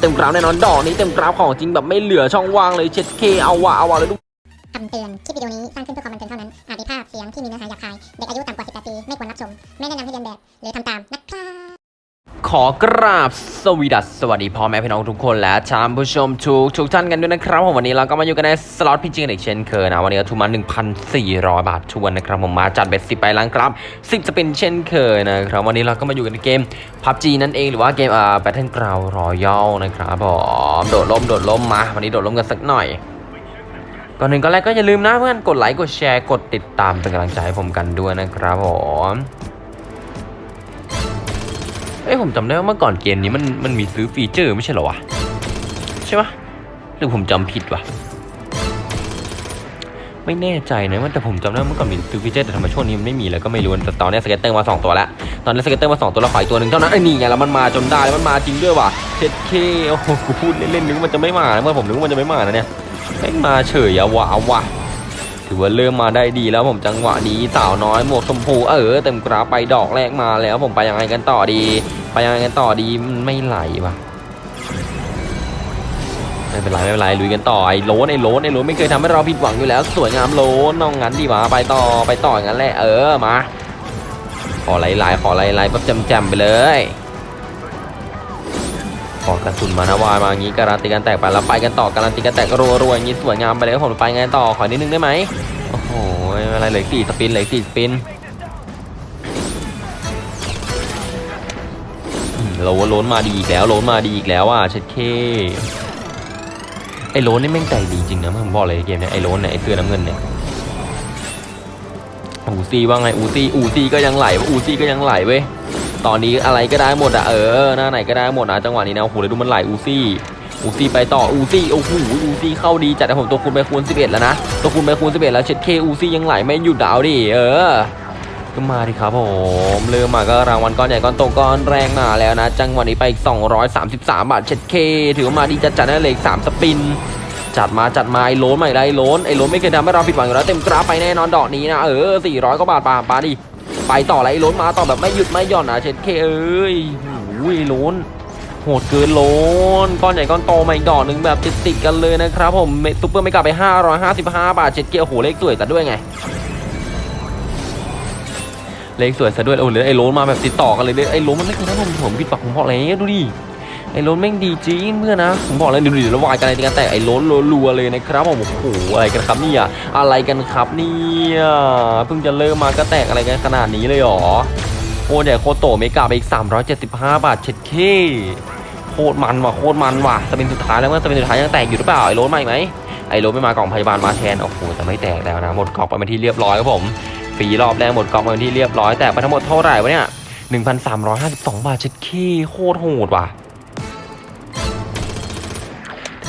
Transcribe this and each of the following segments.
เต็มกราฟแน่นอนดอกนี้เต็มกราฟของจริงแบบไม่เหลือช่องว่างเลยเช็ดเคเอาวะเอาวะเลยทุกคำเตือน คลิปวิดีโอนี้สร้างขึ้นเพื่อความบันเทิงเท่านั้น อาจมีภาพเสียงที่มีเนื้อหาหยาบคาย เด็กอายุต่ำกว่า 18 ปี ไม่ควรรับชม ไม่แนะนำให้เลียนแบบ หรือทำตามนะครับ ขอกราบสวีดัสสวัสดีพ่อแม่พี่น้องทุกคนและท่านผู้ชมทุกทุกท่านกันด้วยนะครับผมวันนี้เราก็มาอยู่กันในสล็อต PG จริงกันอีกเช่นเคยนะวันนี้ก็ทุนมา1,400 บาททวนนะครับผมมาจัด bet สิบไปแล้วครับ10จะเป็นเช่นเคยนะครับวันนี้เราก็มาอยู่กันในเกม PUBG นั่นเองหรือว่าเกมอ่า Battleground Royale นะครับผมโดดร่มโดดร่มมา วันนี้โดดร่มกันสักหน่อยก่อนหนึ่งก็แรกก็อย่าลืมนะเพื่อนกดไลค์กดแชร์กดติดตามเป็นกำลังใจให้ผมกันด้วยนะครับผม เอ้ยผมจำได้ว่าเมื่อก่อนเกมนี้มันมันมีซื้อ feature ไม่ใช่เหรอวะใช่ปะหรือผมจำผิดวะไม่แน่ใจนะว่าแต่ผมจำได้ว่าเมื่อก่อนมีซื้อ feature แต่ทำไมช่วงนี้มันไม่มีแล้วก็ไม่รู้แต่ตอนนี้ scatter มาสองตัวแล้วตอนนี้ scatter มาสองตัวแล้วขออีกตัวหนึ่งเท่านั้นไอ้นี่ไงแล้วมันมาจนได้แล้วมันมาจริงด้วยว่ะเช็ดเคโอ้โหกูพูดเล่นๆนึกว่ามันจะไม่มาเมื่อผมนึกว่ามันจะไม่มานะเนี่ยไม่มาเฉยอะวะเอาวะ ถือว่าเริ่มมาได้ดีแล้วผมจังหวะนี้สาวน้อยหมวกชมพูเออเต็มกราฟไปดอกแรกมาแล้วผมไปยังไงกันต่อดี ไปยังไงกันต่อดีไม่ไหลวะไม่เป็นไรไม่เป็นไรลุยกันต่อไอ้โล้นไอ้โล้นไอ้โล้นไม่เคยทำให้เราผิดหวังอยู่แล้ว สวยงามโลนน้องงั้นดีวะไปต่อไปต่ออย่างนั้นแหละเออมาขอไหลๆขอไหลๆแบบจำๆไปเลย ขอกระสุนมานะวายมาอย่างนี้การันตีกันแตกไปแล้วไปกันต่อการันตีกันแตกรัวๆอย่างนี้สวยงามไปเลยผมไปไงต่อขอนิดนึงได้ไหมโอ้โหไม่เป็นไรเหลือสี่สปินเหลือสี่สปินอืมโลนโลนมาดีอีกแล้วโลนมาดีอีกแล้วอะเช็ดเคไอ้โล้นนี่แม่งใจดีจริงนะผมบอกเลยเกมเนี้ยไอ้โล้นเนี่ยไอ้เสื้อน้ำเงินเนี่ยอูซี่ว่าไงอูซี่อูซี่ก็ยังไหลอูซี่ก็ยังไหลเว้ย ตอนนี้อะไรก็ได้หมดอะเออหน้าไหนก็ได้หมดนะจังหวะนี้นะโอ้โหเลยดูมันไหลอูซี่อูซี่ไปต่ออูซี่โอ้โหอูซี่เข้าดีจัดแต่ผมตัวคูณไปคูณ11 แล้วนะตัวคูณไปคูณ11 แล้วเช็ดเคอูซี่ยังไหลไม่หยุดดาวดิเออก็มาดิครับผมเริ่มมาก็รางวัลก้อนใหญ่ก้อนโตก้อนแรงมาแล้วนะ จังหวะนี้ไปอีก 233 บาทเช็ดเคถือว่ามาดีจัดจัดได้เลยอีก3สปินจัดมาจัดมาไอ้โลนใหม่ได้ไอ้โลนไอ้โลนไม่เคยทำให้เราผิดหวังอยู่แล้วเต็มกราฟไปแน่นอนดอกนี้นะเออ400กว่าบาทปาปาดิ ไปต่อไรล้นมาต่อแบบไม่หยุดไม่หย่อนอะเช็ดเคเอ้ยโอ้ยล้นโหดเกินล้นก้อนใหญ่ก้อนโตมาอีกดอกหนึ่งแบบติดติดๆกันเลยนะครับผมซุปเปอร์ไม่กลับไป 555 บาทเช็ดเคโอ้โหเลขสวยซะด้วยไงเลขสวยซะด้วยโอ้เหลยไอ้โล้นมาแบบติดต่อกันเลยเลยไอ้โล้นมันไม่เคยได้ผมผมผิดปากผมบอะไรเนี่ยดูดิ ไอ้ล้นแม่งดีจริงเพื่อนนะผมบอกเลยดูดิแล้ววายกันอะไรกันแต่ไอ้ล้นรัวเลยนะครับผมโอ้โหอะไรกันครับเนี่ยอะไรกันครับเนี่ยเพิ่งจะเริ่มมาก็แตกอะไรกันขนาดนี้เลยหรอโคตรใหญ่โคตรโต mega ไปอีก 375 บาทเช็ดเข้โคตรมันว่ะโคตรมันว่ะ spin สุดท้ายแล้วเมื่อ spin สุดท้ายยังแตกอยู่หรือเปล่าไอ้ล้นมาอีกไหมไอ้ล้นไม่มากล่องพยาบาลมาแทนโอ้โหแต่ไม่แตกแล้วนะหมดกล่องไปเป็นที่เรียบร้อยครับผมฟรีรอบแรกหมดกล่องไปเป็นที่เรียบร้อยแต่ไปทั้งหมดเท่าไหร่วะเนี่ย1,352 บาทเช็ดเข้โคตรโหดว่ะ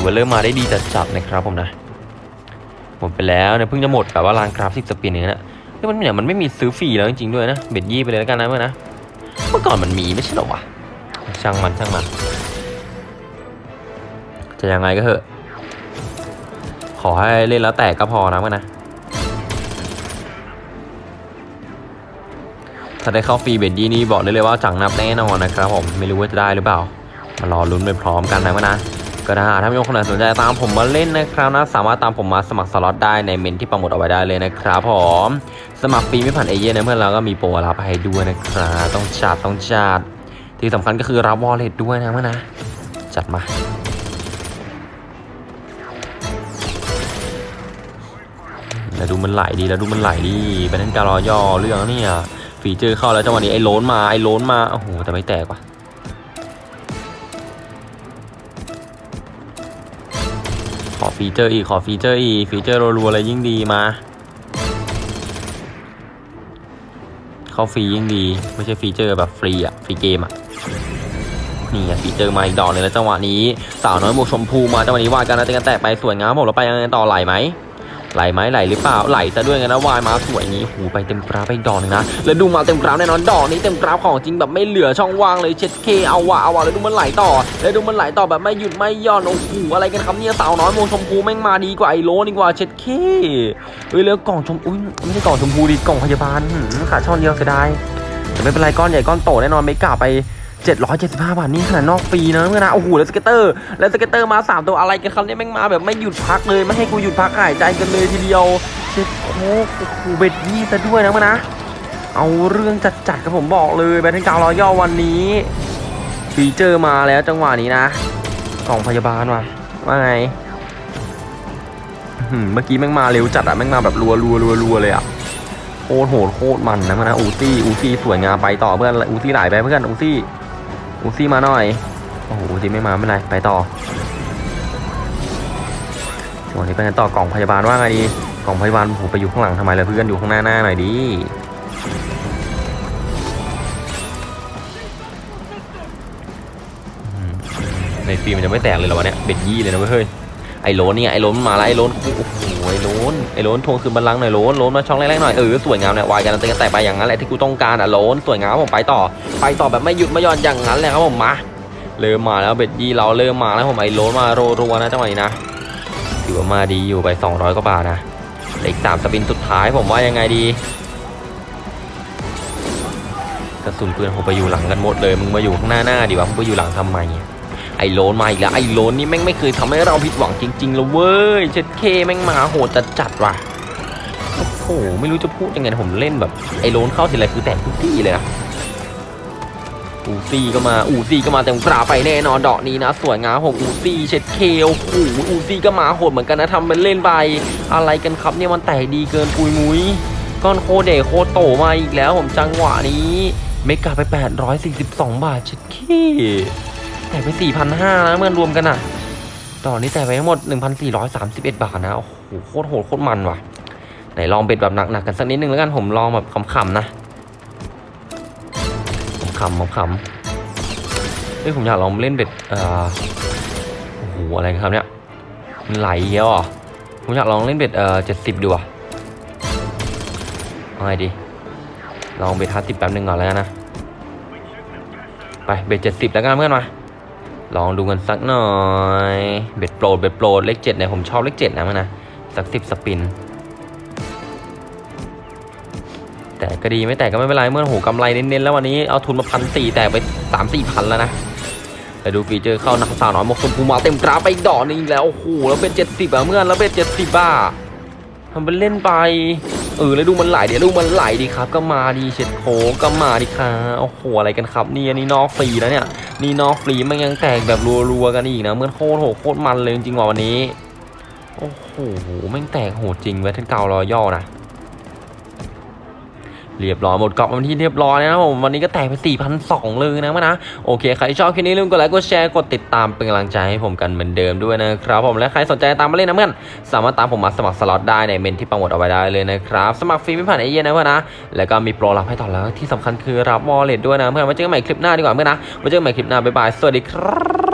ถือว่าเริ่มมาได้ดีจัดจับนะครับผมนะ หมดไปแล้วเนี่ยเพิ่งจะหมดแบบว่าลานกราฟิก spin เองนะเฮ้ยมันเนี่ยมันไม่มีซื้อฟรีแล้วจริงๆด้วยนะ bet ยี่ไปเลยแล้วกันนะเพื่อนะ เมื่อก่อนมันมีไม่ใช่หรอวะช่างมันช่างมัน จะยังไงก็เถอะ ขอให้เล่นแล้วแตกก็พอนะเพื่อนะถ้าได้เข้าฟรี bet ยี่นี่บอกได้เลยว่าจัดหนักแน่นอนนะครับผมไม่รู้ว่าจะได้หรือเปล่ามารอลุ้นไปพร้อมกันนะวะนะ ก็ถ้าหากถ้ามีคนไหนสนใจตามผมมาเล่นนะครับนะสามารถตามผมมาสมัครสล็อตได้ในเมนต์ที่ปักหมุดเอาไว้ได้เลยนะครับผมสมัครฟรีไม่ผ่านเอเย่นต์นะเพื่อนเราก็มีโปรรับให้ด้วยนะครับต้องจัดต้องจัดที่สำคัญก็คือรับ wallet ด้วยนะเพื่อนนะจัดมาแล้วดูมันไหลดีแล้วดูมันไหลดีไปเล่นการรอย่อเรื่องเนี่ยฟีเจอร์เข้าแล้วจังหวะนี้ไอ้โลนมาไอ้โลนมาโอ้โหแต่ไม่แตกว่ะ ฟีเจอร์อีกขอฟีเจอร์อีกฟีเจอร์รัวๆอะไรยิ่งดีมา เข้าฟรียิ่งดี ไม่ใช่ feature แบบฟรีอะฟรีเกมอะนี่อะ feature มาอีกดอกหนึ่งแล้วจังหวะนี้ สาวน้อยหมวกชมพูมาจังหวะนี้ว่ากันนะเตะกันแตกไปสวยงามผมเราไปยังไงต่อไหลไหม ไหลไหมไหลหรือเปล่าไหลซะด้วยกันนะ wild มาสวยงี้หูไปเต็มกราฟไปดอกนึงนะแล้วดูมาเต็มกราฟแน่นอนดอกนี้เต็มกราฟของจริงแบบไม่เหลือช่องว่างเลยเช็ดเข้เอาวะเอาวะแล้วดูมันไหลต่อ แล้วดูมันไหลต่อแบบไม่หยุดไม่หย่อนโอ้โหอะไรกันครับเนี่ยสาวน้อยหมวกชมพูแม่งมาดีกว่าไอ้โล้นดีกว่าเช็ดเข้เอ้ยแล้วกล่องชมพูอุ้ยไม่ใช่กล่องชมพูดิกล่องพยาบาลขาดช่องเดียวเสียดายแต่ไม่เป็นไรก้อนใหญ่ก้อนโตแน่นอนไม่กล้าไป 775 บาทนี่ขนาดนอกปีนะเพื่อนนะโอ้โหแล้ว scatter แล้ว scatter มา 3 ตัวอะไรกันครับเนี่ยแม่งมาแบบไม่หยุดพักเลย ไม่ให้กูหยุดพักหายใจกันเลยทีเดียวเช็ดเข้โอ้โห bet ยี่ซะด้วยนะเพื่อนนะ เอาเรื่องจัดๆกับผมบอกเลย Battleground Royale วันนี้ feature มาแล้วจังหวะนี้นะกล่องพยาบาลว่ะว่าไงเมื่อกี้แม่งมาเร็วจัดอะแม่งมาแบบรัวรัวรัวรัวเลยอะโคตรโหดโคตรมันนะมันนะอูซี่อูซี่สวยงามไปต่อเพื่อนอูซี่ไหลไปเพื่อนอูซี่ อูซี่มาหน่อย โอ้โหอูซี่ไม่มาไม่เป็นไรไปต่อวันนี้เป็นต่อกล่องพยาบาลว่าไงดี กล่องพยาบาลผมไปอยู่ข้างหลังทำไมเลยเพื่อนอยู่ข้างหน้าหน้าหน่อยดิอืมในฟิล์มมันจะไม่แตกเลยเหรอวะเนี่ยเบ็ดยี่เลยนะเว้ย ไอ้โลนเนี่ยไอ้โลนมันมาแล้วไอ้โลนโอ้โหไอ้โลนไอ้โลนทวงคืนบัลลังก์หน่อยโลนโลนมาช่องแรกๆหน่อยเออสวยงามเนี่ยวายกันเตะกันแต่ไปอย่างนั้นแหละที่กูต้องการอะโลนสวยงามผมไปต่อ ไปต่อแบบไม่หยุดไม่ย่อนอย่างนั้นแหละครับผมมาเริ่มมาแล้วเบ็ดยี่เราเริ่มมาแล้วผมไอ้โลนมารัวๆนะจังหวะนี้นะถือว่ามาดีอยู่ไป 200กว่าบาทนะเลืออีกสามสปินสุดท้ายผมว่ายังไงดีกระสุนปืนผมไปอยู่หลังกันหมดเลยมึงมาอยู่ข้างหน้าหน้าดีว่ามึงไปอยู่หลังทำไม ไอ้โลนมาอีกแล้วไอ้โลนนี่แม่งไม่เคยทำให้เราผิดหวังจริงๆเลยเว้ยเช็ดเคแม่งมาโหดจัดจัดว่ะโอ้โหไม่รู้จะพูดยังไงผมเล่นแบบไอ้โลนเข้าทีไรคือแตกทุกที่เลยนะอูซี่ก็มาอูซี่ก็มาเต็มกราไปแน่นอนดอกนี้นะสวยงามผมอูซี่เช็ดเคโอ้โหอูซี่ก็มาโหดเหมือนกันนะทำเป็นเล่นไปอะไรกันครับเนี่ยมันแตกดีเกินปุยมุ้ยก้อนโคตรใหญ่โคตรโตมาอีกแล้วผมจังหวะนี้ mega ไป 842 บาทเช็ดเข้แตกไป4,500นะเมื่อรวมกันอะต่อนี้แตกไปทั้งหมด1,431บาทนะโอ้โหโคตรโหดโคตรมันว่ะไหนลอง bet แบบหนักๆกันสักนิดนึงแล้วกันผมลองแบบขำๆนะขำๆขำๆเฮ้ยผมอยากลองเล่น bet เอ่อโอ้โหอะไรครับเนี่ยมันไหลเยอะอะผมอยากลองเล่นเบ็ดเอ่อ70ดูอะเอาไงดี ลองเบ็ดห้าสิบแป๊บนึงก่อนแล้วกันนะ ไปเบ็ดเจ็ดสิบแล้วกันเพื่อนมา ลองดูกันสักหน่อย เบ็ดโปรดเบ็ดโปรดเลขเจ็ดเนี่ยผมชอบเลขเจ็ดนะมันนะ สักสิบสปิน แต่ก็ดีไม่แต่ก็ไม่เป็นไรเมื่อโหกำไรเน้นๆแล้ววันนี้เอาทุนมาพันสี่แต่ไปสามสี่พันแล้วนะแต่ดูฟีเจอร์เข้านักสาวน้อยมกชมพูมาเต็มกราไปอีกดอกนึงแล้วโอ้โหแล้วเป็นเจ็ดสิบอะเมื่อนแล้วเป็นเจ็ดสิบบ้าทำเป็นเล่นไป เออแล้วดูมันไหลเดี๋ยวดูมันไหลดีครับ ก็มาดีเช็ดโคก็มาดีครับโอ้โหอะไรกันครับนี่อันนี้นอกฟรีแล้วเนี่ยนี่นอกฟรีมันยังแตกแบบรัวๆกันอีกนะเมื่อโคตรโหดโคตรมันเลยจริงๆว่ะวันนี้โอ้โหแม่งแตกโหดจริงเวทเทนเการอย่อนะ เรียบร้อยหมดกรอบวันที่เรียบร้อยนะครับผมวันนี้ก็แตกไป4,200เลยนะมันนะโอเคใครชอบคลิปนี้ลืมกดไลค์กดแชร์กดติดตามเป็นกำลังใจให้ผมกันเหมือนเดิมด้วยนะครับผมและใครสนใจตามมาเล่นนะเพื่อนสามารถตามผมมาสมัครสล็อตได้ในเมนต์ที่ปักหมุดเอาไว้ได้เลยนะครับสมัครฟรีไม่ผ่านเอเย่นต์นะเพื่อนนะแล้วก็มีโปรรับให้ต่อแล้วที่สำคัญคือรับ wallet ด้วยนะเพื่อนไว้เจอกันใหม่คลิปหน้าดีกว่าเพื่อนนะไว้เจอกันใหม่คลิปหน้าบ๊ายบายสวัสดีครับ